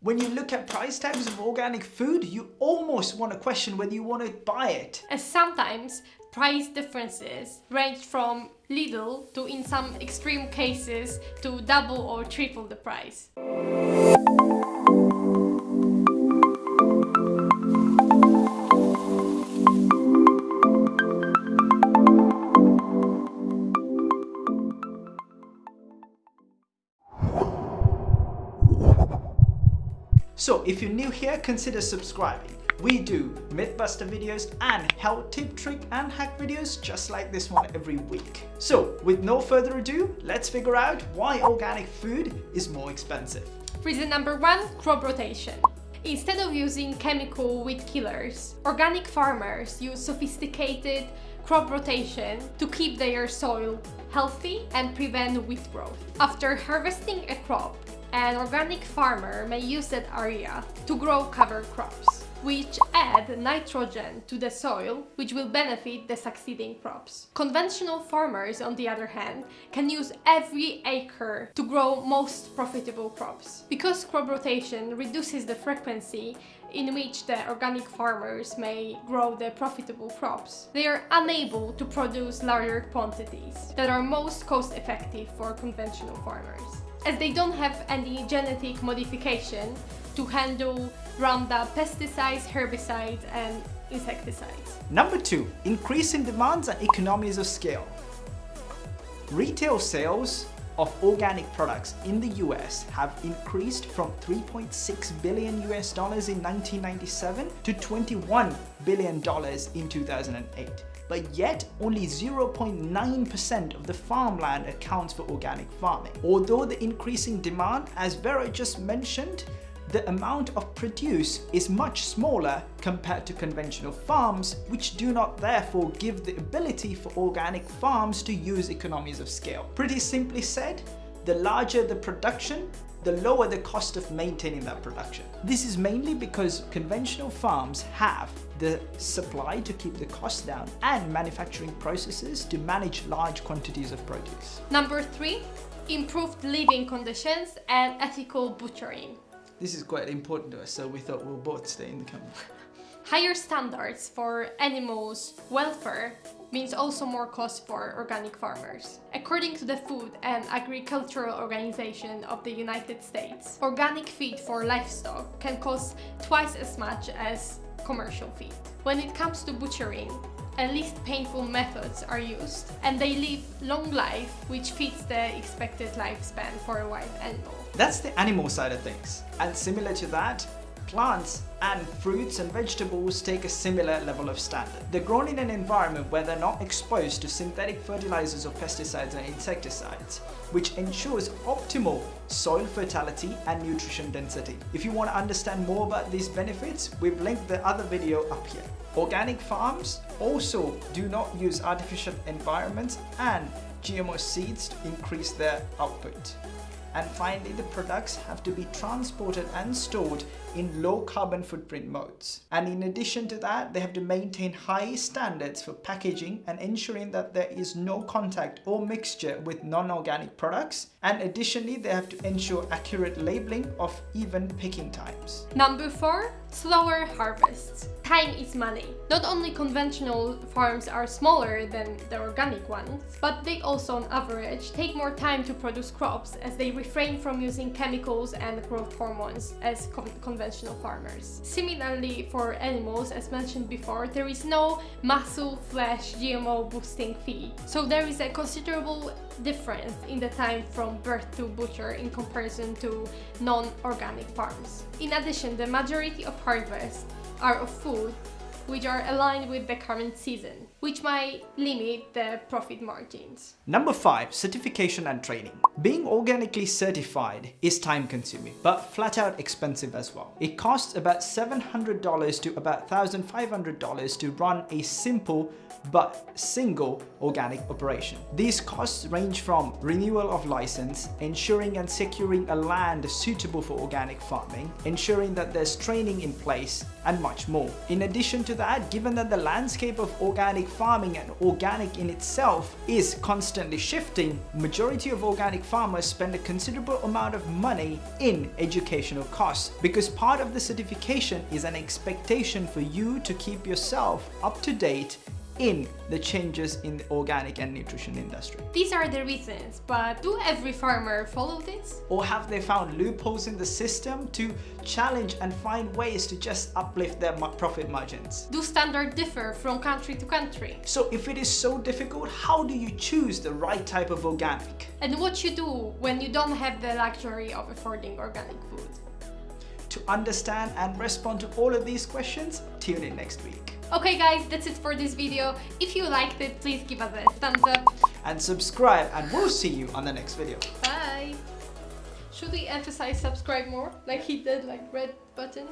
When you look at price tags of organic food, you almost want to question whether you want to buy it. And sometimes price differences range from little to in some extreme cases to double or triple the price. So if you're new here, consider subscribing. We do Mythbuster videos and health tip, trick and hack videos just like this one every week. So with no further ado, let's figure out why organic food is more expensive. Reason number one, crop rotation. Instead of using chemical weed killers, organic farmers use sophisticated crop rotation to keep their soil healthy and prevent weed growth. After harvesting a crop, an organic farmer may use that area to grow cover crops, which add nitrogen to the soil, which will benefit the succeeding crops. Conventional farmers, on the other hand, can use every acre to grow most profitable crops. Because crop rotation reduces the frequency in which the organic farmers may grow the profitable crops, they are unable to produce larger quantities that are most cost effective for conventional farmers as they don't have any genetic modification to handle Roundup pesticides, herbicides and insecticides. Number two, increase in demands and economies of scale. Retail sales of organic products in the US have increased from 3.6 billion US dollars in 1997 to 21 billion dollars in 2008 but yet only 0.9% of the farmland accounts for organic farming. Although the increasing demand, as Vera just mentioned, the amount of produce is much smaller compared to conventional farms, which do not therefore give the ability for organic farms to use economies of scale. Pretty simply said, the larger the production, the lower the cost of maintaining that production. This is mainly because conventional farms have the supply to keep the cost down and manufacturing processes to manage large quantities of produce. Number three, improved living conditions and ethical butchering. This is quite important to us, so we thought we'll both stay in the company. Higher standards for animals' welfare means also more cost for organic farmers. According to the Food and Agricultural Organization of the United States, organic feed for livestock can cost twice as much as commercial feed. When it comes to butchering, at least painful methods are used and they live long life which fits the expected lifespan for a wild animal. That's the animal side of things. And similar to that, plants and fruits and vegetables take a similar level of standard. They're grown in an environment where they're not exposed to synthetic fertilizers or pesticides and insecticides, which ensures optimal soil fertility and nutrition density. If you want to understand more about these benefits, we've linked the other video up here. Organic farms also do not use artificial environments and GMO seeds to increase their output. And finally, the products have to be transported and stored in low carbon footprint modes. And in addition to that, they have to maintain high standards for packaging and ensuring that there is no contact or mixture with non-organic products. And additionally, they have to ensure accurate labeling of even picking times. Number four, slower harvests. Time is money. Not only conventional farms are smaller than the organic ones, but they also on average take more time to produce crops as they refrain from using chemicals and growth hormones as con conventional farmers. Similarly for animals, as mentioned before, there is no muscle, flesh, GMO boosting feed. So there is a considerable difference in the time from birth to butcher in comparison to non-organic farms. In addition, the majority of harvests are of food which are aligned with the current season, which might limit the profit margins. Number 5. Certification and training. Being organically certified is time consuming, but flat out expensive as well. It costs about $700 to about $1,500 to run a simple but single organic operation. These costs range from renewal of license, ensuring and securing a land suitable for organic farming, ensuring that there's training in place, and much more. In addition to that, given that the landscape of organic farming and organic in itself is constantly shifting, majority of organic farmers spend a considerable amount of money in educational costs because part of the certification is an expectation for you to keep yourself up to date in the changes in the organic and nutrition industry? These are the reasons, but do every farmer follow this? Or have they found loopholes in the system to challenge and find ways to just uplift their profit margins? Do standards differ from country to country? So if it is so difficult, how do you choose the right type of organic? And what you do when you don't have the luxury of affording organic food? To understand and respond to all of these questions, tune in next week. Okay guys, that's it for this video. If you liked it, please give us a thumbs up. And subscribe and we'll see you on the next video. Bye! Should we emphasize subscribe more? Like he did, like red button?